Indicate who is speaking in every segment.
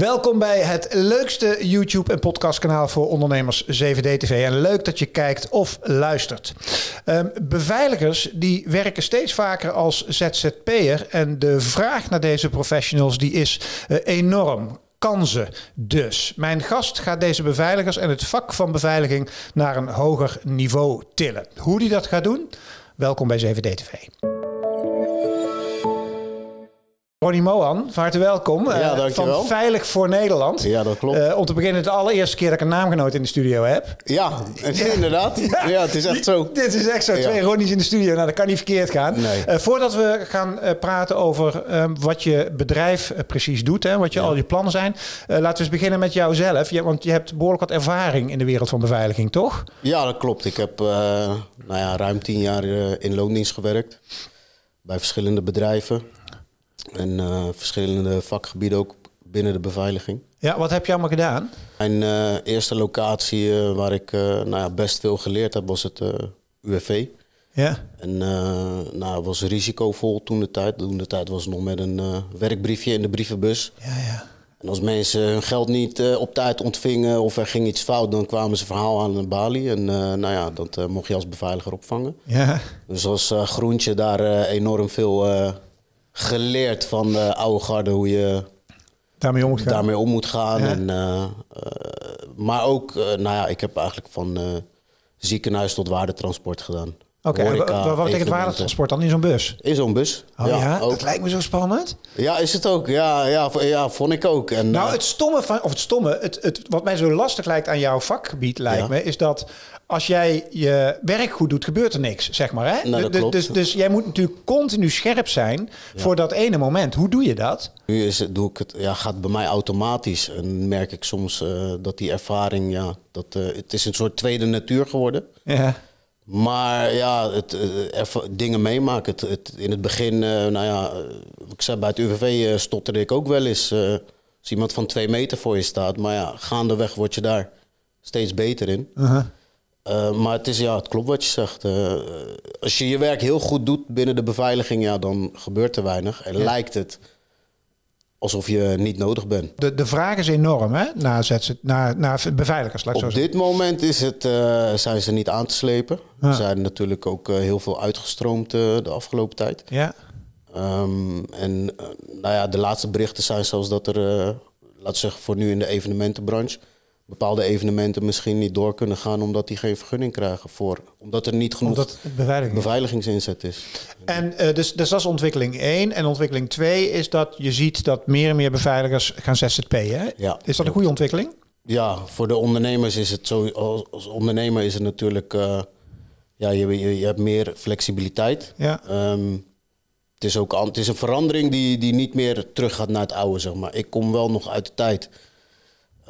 Speaker 1: Welkom bij het leukste YouTube- en podcastkanaal voor ondernemers 7D-TV. En leuk dat je kijkt of luistert. Um, beveiligers die werken steeds vaker als ZZP'er. En de vraag naar deze professionals die is uh, enorm kansen dus. Mijn gast gaat deze beveiligers en het vak van beveiliging naar een hoger niveau tillen. Hoe die dat gaat doen? Welkom bij 7D-TV. Ronnie Mohan, van harte welkom.
Speaker 2: Ja, uh,
Speaker 1: van Veilig voor Nederland.
Speaker 2: Ja, dat klopt.
Speaker 1: Uh, om te beginnen, de allereerste keer dat ik een naamgenoot in de studio heb.
Speaker 2: Ja, inderdaad. Ja. ja. het is echt zo.
Speaker 1: Dit is echt zo. Twee Ronnies in de studio. Nou, dat kan niet verkeerd gaan.
Speaker 2: Nee.
Speaker 1: Uh, voordat we gaan praten over wat je bedrijf precies doet, hè, wat je, al je plannen zijn. laten we eens beginnen met jouzelf. Ja, want je hebt behoorlijk wat ervaring in de wereld van beveiliging, toch?
Speaker 2: Ja, dat klopt. Ik heb nou ja, ruim tien jaar in loondienst gewerkt. Bij verschillende bedrijven. En uh, verschillende vakgebieden ook binnen de beveiliging.
Speaker 1: Ja, wat heb je allemaal gedaan?
Speaker 2: Mijn uh, eerste locatie uh, waar ik nou ja, best veel geleerd heb was het UWV.
Speaker 1: Ja.
Speaker 2: En nou, was risicovol toen de tijd. Toen de tijd was het nog met een werkbriefje in de brievenbus.
Speaker 1: Ja, ja.
Speaker 2: En als mensen hun geld niet op tijd ontvingen of er ging iets fout, dan kwamen ze verhaal aan de balie. En nou ja, dat mocht je als beveiliger opvangen.
Speaker 1: Ja.
Speaker 2: Dus als groentje daar enorm veel geleerd van de oude garde hoe je
Speaker 1: daarmee om moet gaan.
Speaker 2: Daarmee om moet gaan. En, uh, uh, maar ook, uh, nou ja, ik heb eigenlijk van ziekenhuis tot waardetransport gedaan.
Speaker 1: Oké, okay, wat betekent waardetransport dan in zo'n bus?
Speaker 2: In zo'n bus.
Speaker 1: Oh ja, ja? dat lijkt me zo spannend.
Speaker 2: Ja, is het ook. Ja, ja, ja vond ik ook. En,
Speaker 1: nou, het stomme van, of het stomme, het, het, wat mij zo lastig lijkt aan jouw vakgebied, lijkt ja. me, is dat als jij je werk goed doet, gebeurt er niks, zeg maar. Hè?
Speaker 2: Nou,
Speaker 1: dus, dus, dus, jij moet natuurlijk continu scherp zijn ja. voor dat ene moment. Hoe doe je dat?
Speaker 2: Nu is het, doe ik het, ja, gaat bij mij automatisch. En merk ik soms uh, dat die ervaring, ja, dat, uh, het is een soort tweede natuur geworden.
Speaker 1: Ja.
Speaker 2: Maar ja, het, uh, dingen meemaken. Het, het, in het begin, nou ja, ik zei bij het UWV stotterde ik ook wel eens. als iemand van twee meter voor je staat. Maar ja, gaandeweg word je daar steeds beter in.
Speaker 1: -huh.
Speaker 2: Uh, maar het, is, ja, het klopt wat je zegt. Uh, als je je werk heel goed doet binnen de beveiliging, ja, dan gebeurt er weinig. En ja. lijkt het alsof je niet nodig bent.
Speaker 1: De, de vraag is enorm hè? Naar, naar, naar beveiligers. Laat
Speaker 2: Op
Speaker 1: zo
Speaker 2: dit moment is het, uh, zijn ze niet aan te slepen.
Speaker 1: Ja.
Speaker 2: Er zijn natuurlijk ook heel veel uitgestroomd de afgelopen tijd.
Speaker 1: Ja.
Speaker 2: Um, en nou ja, de laatste berichten zijn zelfs dat er, laten zeggen voor nu in de evenementenbranche bepaalde evenementen misschien niet door kunnen gaan omdat die geen vergunning krijgen voor omdat er niet genoeg beveiligingsinzet is.
Speaker 1: En uh, dus, dus dat is ontwikkeling 1. En ontwikkeling 2 is dat je ziet dat meer en meer beveiligers gaan ZZP'en.
Speaker 2: Ja,
Speaker 1: is dat een goede ontwikkeling?
Speaker 2: Ja, voor de ondernemers is het zo. Als ondernemer is het natuurlijk. Uh, ja, je, je, je, hebt meer flexibiliteit.
Speaker 1: Ja.
Speaker 2: Um, het is ook het is een verandering die, die niet meer terug gaat naar het oude, zeg maar. Ik kom wel nog uit de tijd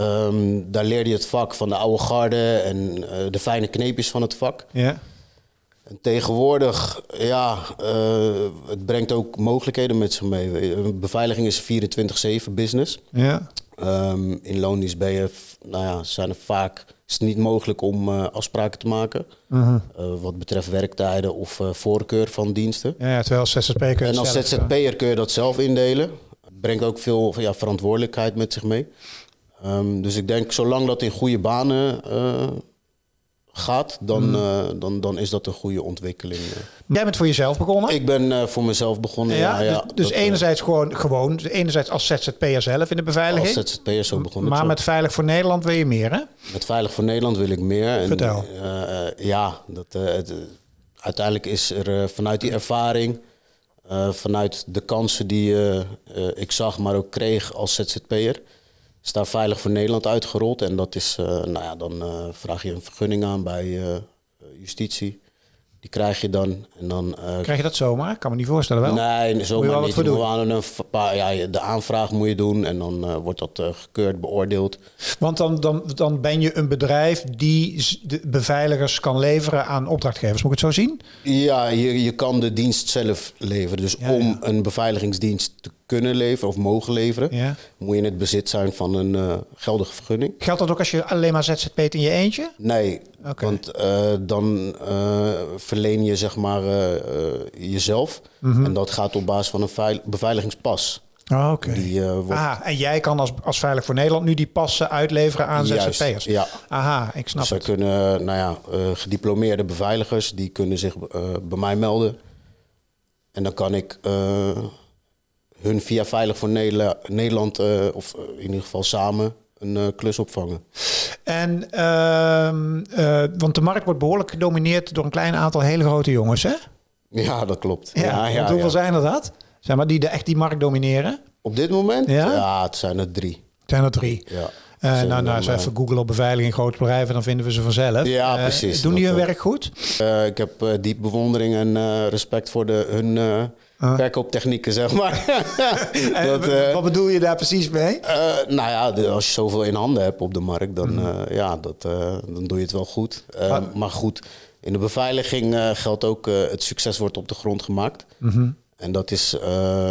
Speaker 2: Um, daar leerde je het vak van de oude garde en uh, de fijne kneepjes van het vak.
Speaker 1: Ja.
Speaker 2: En tegenwoordig, ja, uh, het brengt ook mogelijkheden met zich mee. Beveiliging is 24-7 business.
Speaker 1: Ja.
Speaker 2: Um, in loondienst ben je, nou ja, zijn er vaak, is het niet mogelijk om uh, afspraken te maken.
Speaker 1: Uh
Speaker 2: -huh. wat betreft werktijden of voorkeur van diensten.
Speaker 1: Ja, terwijl als ZZP'er kun je
Speaker 2: En als ZZP'er kun je dat zelf indelen. Brengt ook veel ja, verantwoordelijkheid met zich mee. Um, dus ik denk, zolang dat in goede banen uh, gaat, dan, mm. uh, dan, dan is dat een goede ontwikkeling.
Speaker 1: Jij bent voor jezelf begonnen?
Speaker 2: Ik ben uh, voor mezelf begonnen, ja. ja,
Speaker 1: dus
Speaker 2: ja
Speaker 1: dus
Speaker 2: dat,
Speaker 1: enerzijds gewoon, gewoon, enerzijds als ZZP'er zelf in de beveiliging?
Speaker 2: Als ZZP'er zo begonnen.
Speaker 1: Maar
Speaker 2: zo.
Speaker 1: met Veilig voor Nederland wil je meer, hè?
Speaker 2: Met Veilig voor Nederland wil ik meer. En,
Speaker 1: Vertel.
Speaker 2: ja, dat, het, uiteindelijk is er vanuit die ervaring... vanuit de kansen die ik zag, maar ook kreeg als ZZP'er is daar veilig voor Nederland uitgerold. En dat is, uh, nou ja, dan uh, vraag je een vergunning aan bij uh, justitie. Die krijg je dan. En dan
Speaker 1: krijg je dat zomaar? Ik kan me niet voorstellen wel.
Speaker 2: Nee, zomaar niet. Je aan een paar, ja, de aanvraag moet je doen en dan wordt dat gekeurd, beoordeeld.
Speaker 1: Want dan, dan, dan ben je een bedrijf die de beveiligers kan leveren aan opdrachtgevers. Moet ik het zo zien?
Speaker 2: Ja, je, je kan de dienst zelf leveren. Dus
Speaker 1: Ja,
Speaker 2: om
Speaker 1: ja.
Speaker 2: een beveiligingsdienst te kunnen leveren of mogen leveren,
Speaker 1: Ja.
Speaker 2: moet je in het bezit zijn van een eh, geldige vergunning.
Speaker 1: Geldt dat ook als je alleen maar ZZP't in je eentje?
Speaker 2: Nee, want eh, dan eh, verleen je zeg maar jezelf.
Speaker 1: Mhm.
Speaker 2: En dat gaat op basis van een veil- beveiligingspas.
Speaker 1: Oh, Oké.
Speaker 2: Eh, wordt,
Speaker 1: Aha, en jij kan als, als Veilig voor Nederland nu die passen uitleveren aan
Speaker 2: Juist,
Speaker 1: ZZP'ers?
Speaker 2: ja.
Speaker 1: Aha, ik snap
Speaker 2: Zij
Speaker 1: het.
Speaker 2: kunnen, nou ja, gediplomeerde beveiligers, die kunnen zich bij mij melden. En dan kan ik hun via Veilig voor Nederla- Nederland, eh, of in ieder geval samen, een eh, klus opvangen.
Speaker 1: En, ehm, eh, want de markt wordt behoorlijk gedomineerd door een klein aantal hele grote jongens, hè?
Speaker 2: Ja, dat klopt.
Speaker 1: Ja, want hoeveel
Speaker 2: ja.
Speaker 1: zijn er dat? Zeg maar, die de, echt die markt domineren?
Speaker 2: Op dit moment?
Speaker 1: Ja?
Speaker 2: het zijn er drie.
Speaker 1: Zijn er drie.
Speaker 2: Ja.
Speaker 1: Eh, nou, nou, als we
Speaker 2: eh,
Speaker 1: even googlen op beveiliging grote bedrijven, dan vinden we ze vanzelf.
Speaker 2: Ja,
Speaker 1: Eh,
Speaker 2: precies.
Speaker 1: Doen die hun werk goed?
Speaker 2: Ik heb diep bewondering en respect voor de, hun
Speaker 1: Ah.
Speaker 2: verkooptechnieken, zeg maar. Dat,
Speaker 1: wat bedoel je daar precies mee?
Speaker 2: Nou ja, de- als je zoveel in handen hebt op de markt, dan, eh, ja, dat, dan doe je het wel goed. Eh,
Speaker 1: Maar-
Speaker 2: maar goed, in de beveiliging geldt ook, het succes wordt op de grond gemaakt.
Speaker 1: Mhm.
Speaker 2: En dat is,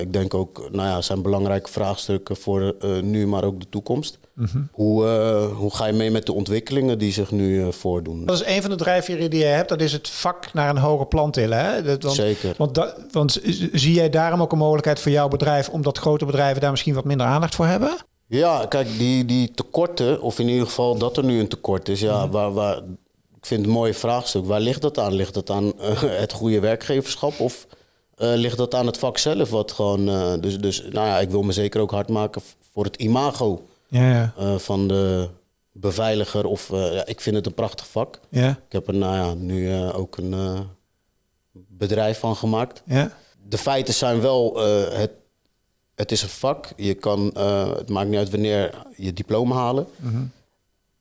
Speaker 2: ik denk ook, nou ja, zijn belangrijke vraagstukken voor nu, maar ook de toekomst.
Speaker 1: Mhm.
Speaker 2: hoe, eh, hoe ga je mee met de ontwikkelingen die zich nu eh, voordoen?
Speaker 1: Dat is een van de drijfveren die je hebt. Dat is het vak naar een hoger plan tillen. Hè? Dat, want,
Speaker 2: Zeker.
Speaker 1: Want, dat, want zie jij daarom ook een mogelijkheid voor jouw bedrijf... omdat grote bedrijven daar misschien wat minder aandacht voor hebben?
Speaker 2: Ja, kijk, die, die tekorten, of in ieder geval dat er nu een tekort is, ja, waar, waar, ik vind het een mooie vraagstuk. Waar ligt dat aan? Ligt dat aan eh, het goede werkgeverschap of eh, ligt dat aan het vak zelf? Wat gewoon, eh, dus, dus nou ja, ik wil me zeker ook hard maken voor het imago
Speaker 1: Ja, ja.
Speaker 2: eh, van de beveiliger. Of, eh, ja, ik vind het een prachtig vak.
Speaker 1: Ja,
Speaker 2: Ik heb er nou ja, nu eh, ook een bedrijf van gemaakt
Speaker 1: ja.
Speaker 2: de feiten zijn wel, het, het is een vak. Je kan, het maakt niet uit wanneer je diploma halen.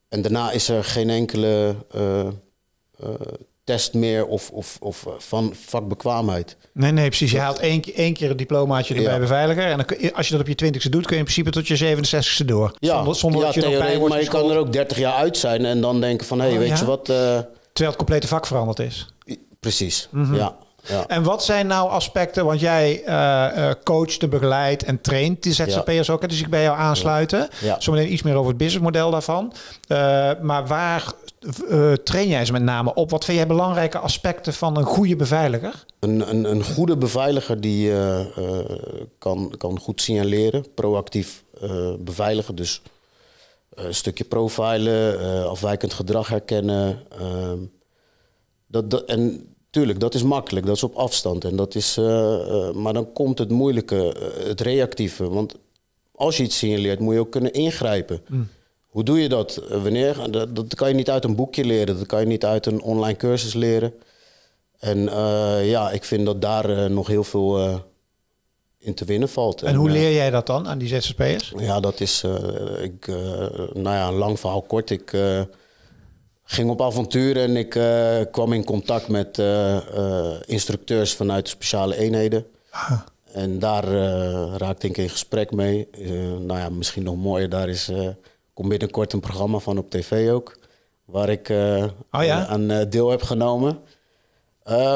Speaker 2: En daarna is er geen enkele test meer of, of, of eh, van vakbekwaamheid.
Speaker 1: Nee, nee, precies. Je haalt één, keer- één keer een diplomaatje erbij
Speaker 2: Ja.
Speaker 1: beveiliger. En dan als je dat op je twintigste doet, kun je in principe tot je 67ste door.
Speaker 2: Ja,
Speaker 1: zonder zonder
Speaker 2: ja
Speaker 1: dat je
Speaker 2: theorie-
Speaker 1: wordt
Speaker 2: maar je kan er ook 30 jaar uit zijn en dan denken van... hé, hey,
Speaker 1: Oh,
Speaker 2: weet
Speaker 1: ja?
Speaker 2: je wat... eh,
Speaker 1: Terwijl het complete vak veranderd is.
Speaker 2: precies,
Speaker 1: Mhm.
Speaker 2: ja. Ja.
Speaker 1: En wat zijn nou aspecten, want jij eh eh coacht, en begeleidt en traint die ZZP'ers ook. hè? Dus ik bij jou aansluiten.
Speaker 2: Ja.
Speaker 1: Zometeen iets meer over het businessmodel daarvan. Eh, maar waar train jij ze met name op? Wat vind jij belangrijke aspecten van een goede beveiliger?
Speaker 2: Een, een, een goede beveiliger die kan, kan goed signaleren, proactief beveiligen. Dus een stukje profilen, afwijkend gedrag herkennen. ehm, dat, dat, en tuurlijk, dat is makkelijk, dat is op afstand. En dat is, eh, eh, maar dan komt het moeilijke, eh, het reactieve. Want als je iets signaleert, moet je ook kunnen ingrijpen. Hoe doe je dat? Wanneer? Dat, dat kan je niet uit een boekje leren, dat kan je niet uit een online cursus leren. En ja, ik vind dat daar nog heel veel in te winnen valt.
Speaker 1: En hoe leer jij dat dan aan die ZZP'ers?
Speaker 2: Ja, dat is, ik, nou ja, een lang verhaal kort. Ik ging op avontuur en ik eh, kwam in contact met eh, eh, instructeurs vanuit speciale eenheden. En daar raakte ik in gesprek mee. Nou ja, misschien nog mooier, daar is, komt binnenkort een programma van op tv ook. Waar ik
Speaker 1: Oh ja?
Speaker 2: aan deel heb genomen.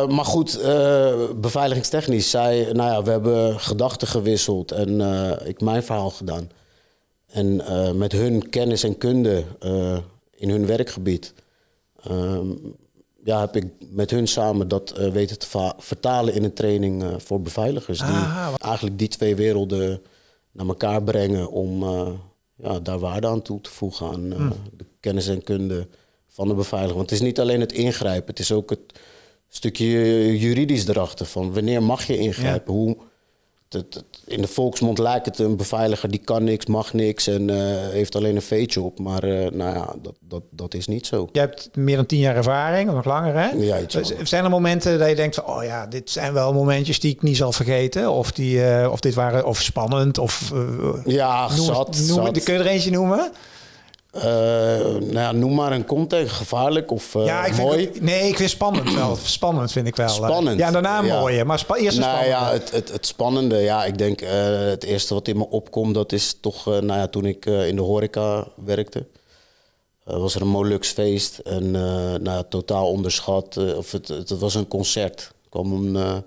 Speaker 2: Maar goed, beveiligingstechnisch zei, nou ja, we hebben gedachten gewisseld en ik mijn verhaal gedaan. En met hun kennis en kunde in hun werkgebied, ehm, ja, heb ik met hun samen dat eh, weten te vertalen in een training eh, voor beveiligers. Die
Speaker 1: Ah,
Speaker 2: eigenlijk die twee werelden naar elkaar brengen om eh, ja, daar waarde aan toe te voegen aan eh, de kennis en kunde van de beveiliger. Want het is niet alleen het ingrijpen, het is ook het stukje juridisch erachter van wanneer mag je ingrijpen, hoe in de volksmond lijkt het een beveiliger die kan niks, mag niks en eh, heeft alleen een veetje op. Maar eh, nou ja, dat, dat, dat is niet zo.
Speaker 1: Je hebt meer dan tien jaar ervaring, of nog langer hè?
Speaker 2: Ja, iets langer.
Speaker 1: zijn er momenten dat je denkt van, oh ja, dit zijn wel momentjes die ik niet zal vergeten? Of, die, eh, of dit waren, of spannend, of...
Speaker 2: Ja,
Speaker 1: noem,
Speaker 2: zat,
Speaker 1: noem,
Speaker 2: zat.
Speaker 1: Kun je er eentje noemen?
Speaker 2: Eh, nou ja, noem maar een context, gevaarlijk of eh,
Speaker 1: ja, ik vind
Speaker 2: mooi.
Speaker 1: het- nee, ik vind spannend wel. Spannend vind ik wel. eh.
Speaker 2: Spannend,
Speaker 1: Ja, daarna
Speaker 2: ja.
Speaker 1: mooie, maar spa- eerst
Speaker 2: nou
Speaker 1: spannende.
Speaker 2: ja, het, het, het spannende, ja, ik denk het eerste wat in me opkomt, dat is toch, nou ja, toen ik in de horeca werkte, was er een Molux feest en nou totaal onderschat, of het, het, was een concert. Er kwam een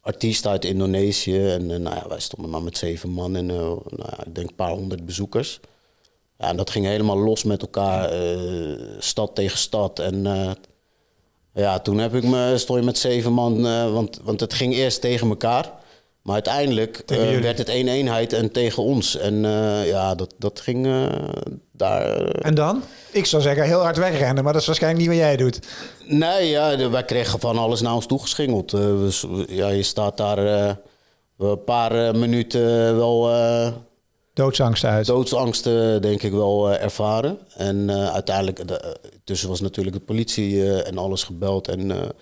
Speaker 2: artiest uit Indonesië en nou ja, wij stonden maar met zeven man en nou ja, ik denk een paar honderd bezoekers. Ja, en dat ging helemaal los met elkaar, eh, stad tegen stad en... eh, ja, toen heb ik me, stond je met zeven man, eh, want, want het ging eerst tegen elkaar. Maar uiteindelijk werd het één eenheid en tegen ons. En ja, dat, dat ging daar...
Speaker 1: En dan? Ik zou zeggen heel hard wegrennen, maar dat is waarschijnlijk niet wat jij doet.
Speaker 2: Nee, ja, wij kregen van alles naar ons toegeschingeld. We ja, je staat daar een paar minuten wel
Speaker 1: Doodsangst uit.
Speaker 2: doodsangsten, denk ik, wel eh, ervaren. En eh, uiteindelijk, de, eh, tussen was natuurlijk de politie en alles gebeld. En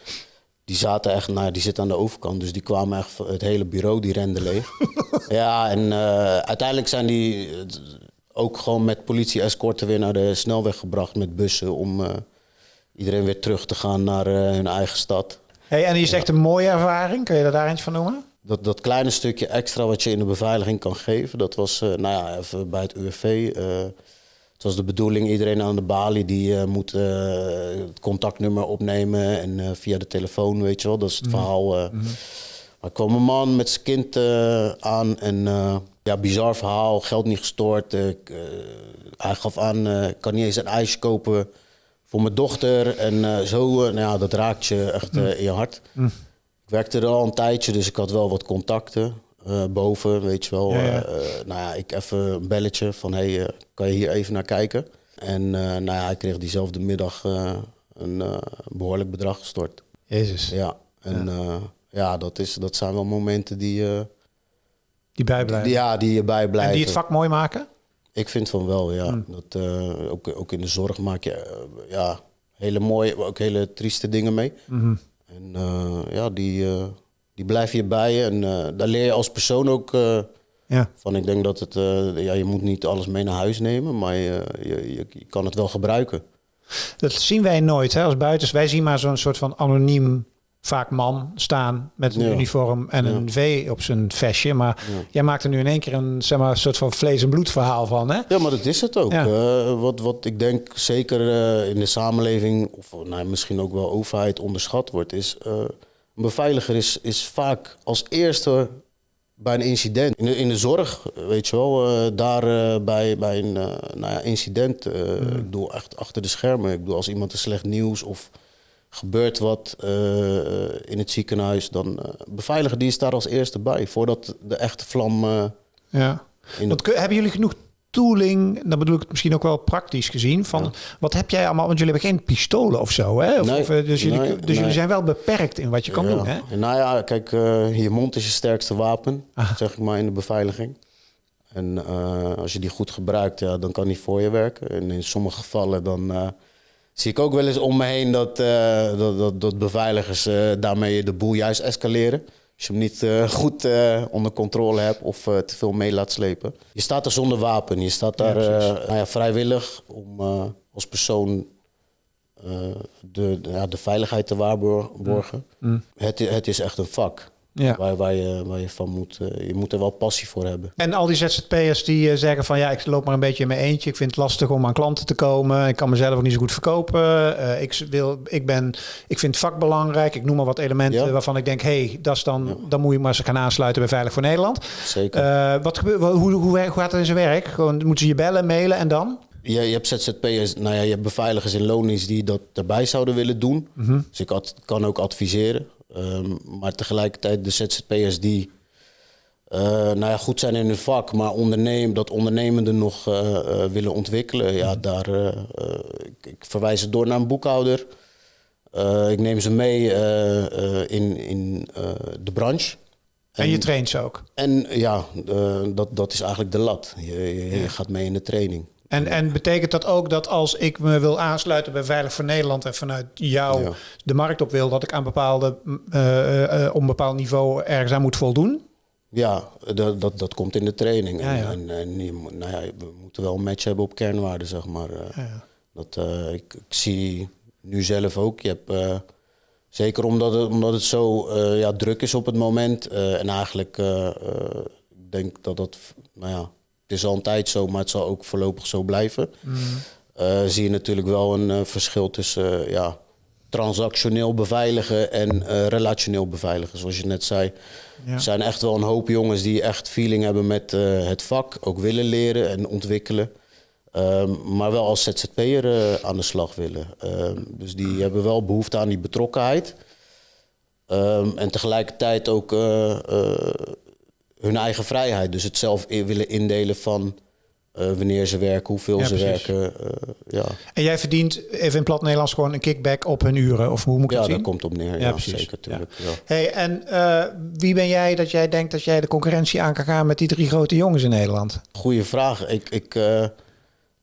Speaker 2: die zaten echt, nou, ja, die zitten aan de overkant. Dus die kwamen echt, het hele bureau, die rende leeg. ja, en uiteindelijk zijn die ook gewoon met politie-escorten weer naar de snelweg gebracht met bussen. Om iedereen weer terug te gaan naar hun eigen stad.
Speaker 1: Hey, en die is echt een mooie ervaring. Kun je daar eens van noemen?
Speaker 2: Dat, dat kleine stukje extra wat je in de beveiliging kan geven, dat was eh, nou ja, even bij het UWV. eh, het was de bedoeling, iedereen aan de balie die eh, moet het contactnummer opnemen en via de telefoon, weet je wel. Dat is het verhaal. eh. Maar er kwam een man met zijn kind aan en ja, bizar verhaal, geld niet eh, hij gaf aan, ik kan niet eens een ijsje kopen voor mijn dochter. En zo, nou ja, dat raakt je echt eh, in je hart. Ik werkte er al een tijdje, dus ik had wel wat contacten eh, boven, weet je wel.
Speaker 1: Ja, ja.
Speaker 2: Eh, eh, nou ja, ik even een belletje van, hey, eh, kan je hier even naar kijken? En nou ja, hij kreeg diezelfde middag een eh, behoorlijk bedrag gestort.
Speaker 1: Jezus.
Speaker 2: Ja, en ja, ja dat, is, dat zijn wel momenten die,
Speaker 1: Die bijblijven.
Speaker 2: die, ja, die je bijblijven.
Speaker 1: en die het vak mooi maken?
Speaker 2: Ik vind van wel, ja. Dat, eh, ook, ook in de zorg maak je ja, hele mooie, ook hele trieste dingen mee. En eh, ja, die, eh, die blijf je bij je. En eh, daar leer je als persoon ook
Speaker 1: Ja.
Speaker 2: van. Ik denk dat het, ja, je moet niet alles mee naar huis nemen, maar je, je, je, je kan het wel gebruiken.
Speaker 1: Dat zien wij nooit hè, als buitens. Wij zien maar zo'n soort van anoniem, vaak man, staan met een
Speaker 2: Ja.
Speaker 1: uniform en een V op zijn vestje. Maar jij maakt er nu in één keer een, zeg maar, soort van vlees- en bloed verhaal van. Hè?
Speaker 2: Ja, maar dat is het ook. Eh, wat, wat ik denk zeker eh, in de samenleving, of nou, misschien ook wel overheid onderschat wordt, is eh, een beveiliger is, is vaak als eerste bij een incident. In de, in de zorg, weet je wel, eh, daar eh, bij, bij een eh, nou ja, incident, eh, ik bedoel echt achter de schermen. Ik bedoel, als iemand een slecht nieuws of gebeurt wat eh, in het ziekenhuis, dan uh, beveiliger die is daar als eerste bij, voordat de echte vlam eh,
Speaker 1: Ja.
Speaker 2: in
Speaker 1: kun- hebben jullie genoeg tooling, dan bedoel ik het misschien ook wel praktisch gezien, van wat heb jij allemaal, want jullie hebben geen pistolen of zo, hè? Of,
Speaker 2: Nee,
Speaker 1: of, eh, dus jullie,
Speaker 2: nee,
Speaker 1: dus jullie zijn wel beperkt in wat je kan
Speaker 2: Ja.
Speaker 1: doen, hè?
Speaker 2: En Nou ja, kijk, eh, je mond is je sterkste wapen, zeg ik maar in de beveiliging. En eh, als je die goed gebruikt, ja, dan kan die voor je werken. En in sommige gevallen dan eh, zie ik ook wel eens om me heen dat, eh, dat, dat, dat beveiligers eh, daarmee de boel juist escaleren. Als je hem niet eh, goed onder controle hebt of te veel mee laat slepen. Je staat er zonder wapen. Je staat daar eh, nou ja, vrijwillig om als persoon de, de, ja, de veiligheid te waarborgen. Het, i- het is echt een vak
Speaker 1: Ja.
Speaker 2: waar, waar, je, waar je van moet. eh, je moet er wel passie voor hebben.
Speaker 1: En al die ZZP'ers die eh, zeggen van ja, ik loop maar een beetje in mijn eentje. Ik vind het lastig om aan klanten te komen. Ik kan mezelf ook niet zo goed verkopen. Eh, ik, wil, ik, ben, ik vind het vak belangrijk. Ik noem maar wat elementen
Speaker 2: Ja.
Speaker 1: waarvan ik denk, hé, hey, dat is dan, dan moet je maar eens gaan aansluiten bij Veilig voor Nederland.
Speaker 2: Zeker.
Speaker 1: Wat gebeurt, hoe, hoe, hoe, gaat het in zijn werk? Gewoon, moeten ze je bellen, mailen en dan?
Speaker 2: Je, je hebt ZZP'ers, nou ja, je hebt beveiligers in loondienst die dat erbij zouden willen doen. Dus ik ad- kan ook adviseren. Ehm, maar tegelijkertijd de ZZP'ers die eh, nou ja, goed zijn in hun vak, maar ondernemen, dat ondernemende nog eh, eh, willen ontwikkelen. Ja, daar, eh, eh, ik, ik verwijs ze door naar een boekhouder. Ik neem ze mee in, in de branche.
Speaker 1: En je traint ze ook.
Speaker 2: En ja, dat, dat is eigenlijk de lat. Je, je, je gaat mee in de training.
Speaker 1: En, en betekent dat ook dat als ik me wil aansluiten bij Veilig voor Nederland en vanuit jou
Speaker 2: Ja.
Speaker 1: de markt op wil, dat ik aan bepaalde, eh, eh, op een bepaald niveau ergens aan moet voldoen?
Speaker 2: Ja, dat, dat, dat komt in de training.
Speaker 1: Ja, ja.
Speaker 2: En, en nou ja, we moeten wel een match hebben op kernwaarden, zeg maar. Eh. Dat, eh, ik, ik zie nu zelf ook. Je hebt, eh, zeker omdat het, omdat het zo eh, ja, druk is op het moment. eh, en eigenlijk, eh, eh, ik denk dat dat, nou ja, is al een tijd zo, maar het zal ook voorlopig zo blijven. Eh, zie je natuurlijk wel een eh, verschil tussen eh, ja, transactioneel beveiligen en relationeel beveiligen. Zoals je net zei,
Speaker 1: Ja.
Speaker 2: er zijn echt wel een hoop jongens die echt feeling hebben met het vak, ook willen leren en ontwikkelen. Ehm, maar wel als ZZP'er aan de slag willen. Ehm, dus die hebben wel behoefte aan die betrokkenheid. Ehm, en tegelijkertijd ook hun eigen vrijheid. Dus het zelf in- willen indelen van eh, wanneer ze werken, hoeveel
Speaker 1: Ja,
Speaker 2: ze
Speaker 1: precies.
Speaker 2: werken. eh, ja,
Speaker 1: En jij verdient even in plat Nederlands gewoon een kickback op hun uren? Of hoe moet ik
Speaker 2: ja
Speaker 1: het zien?
Speaker 2: komt op neer.
Speaker 1: Ja,
Speaker 2: Ja,
Speaker 1: precies.
Speaker 2: zeker. Tuurlijk, ja.
Speaker 1: Hey, en eh, wie ben jij dat jij denkt dat jij de concurrentie aan kan gaan met die drie grote jongens in Nederland?
Speaker 2: Goeie vraag. Ik, ik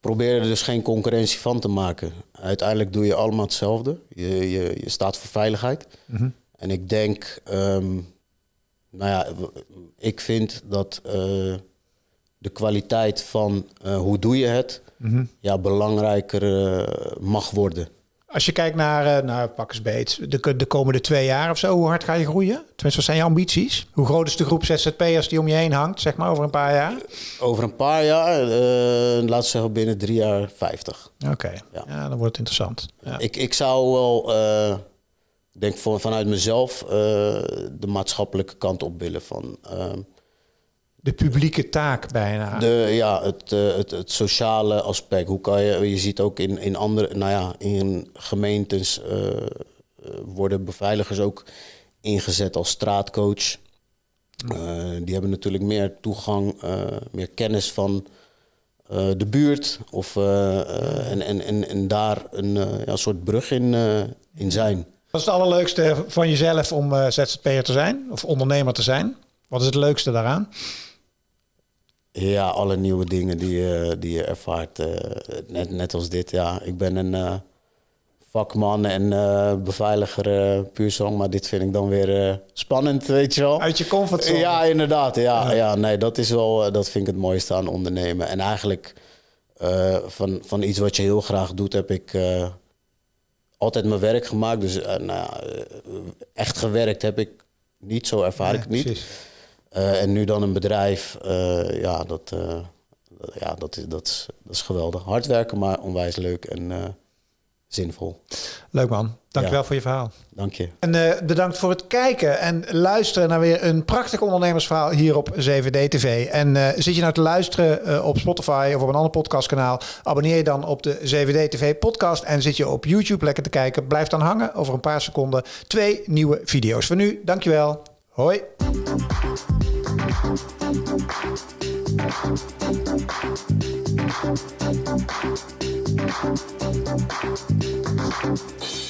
Speaker 2: probeer er dus geen concurrentie van te maken. Uiteindelijk doe je allemaal hetzelfde. Je, je, je staat voor veiligheid. En ik denk, ehm, nou ja, ik vind dat eh, de kwaliteit van eh, hoe doe je het, ja, belangrijker eh, mag worden.
Speaker 1: Als je kijkt naar, eh, nou pak eens beet, de, de komende twee jaar of zo, hoe hard ga je groeien? Tenminste, wat zijn je ambities? Hoe groot is de groep ZZP'ers die om je heen hangt, zeg maar, over een paar jaar?
Speaker 2: Over een paar jaar, eh laten we zeggen binnen drie jaar 50.
Speaker 1: Oké, ja.
Speaker 2: Ja.
Speaker 1: dan wordt het interessant. Ja.
Speaker 2: Ik, ik zou wel, ik denk voor, vanuit mezelf, eh, de maatschappelijke kant op willen van ehm,
Speaker 1: De publieke taak bijna.
Speaker 2: de, ja, het, eh, het, het sociale aspect. Hoe kan je, je ziet ook in, in andere, nou ja, in gemeentes eh, worden beveiligers ook ingezet als straatcoach. Die hebben natuurlijk meer toegang, meer kennis van de buurt. Of, en, en, en, en daar een ja, soort brug in, in zijn.
Speaker 1: Wat is het allerleukste van jezelf om eh, ZZP'er te zijn? Of ondernemer te zijn? Wat is het leukste daaraan?
Speaker 2: Ja, alle nieuwe dingen die, je- die je ervaart. eh, net, net als dit, ja. Ik ben een eh, vakman en eh, beveiliger puur zang. Maar dit vind ik dan weer spannend, weet je wel.
Speaker 1: Uit je comfortzone.
Speaker 2: Ja, inderdaad. Ja, ja. nee, dat is wel, dat vind ik het mooiste aan ondernemen. En eigenlijk van, van iets wat je heel graag doet, heb ik altijd mijn werk gemaakt. Dus eh, nou eh, echt gewerkt heb ik niet, zo ervaar ik het niet. Eh, en nu dan een bedrijf, ja, dat, ja dat, is, dat, is, dat is geweldig. Hard werken, maar onwijs leuk en zinvol.
Speaker 1: Leuk man. Dankjewel
Speaker 2: Ja.
Speaker 1: voor je verhaal.
Speaker 2: Dank je.
Speaker 1: En eh, bedankt voor het kijken en luisteren naar weer een prachtig ondernemersverhaal hier op 7D TV. En eh, zit je nou te luisteren eh, op Spotify of op een ander podcastkanaal, abonneer je dan op de 7D TV podcast en zit je op YouTube lekker te kijken. Blijf dan hangen over een paar seconden. Twee nieuwe video's. Voor nu, dankjewel. Hoi.
Speaker 3: Thank Thank you.